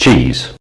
cheese.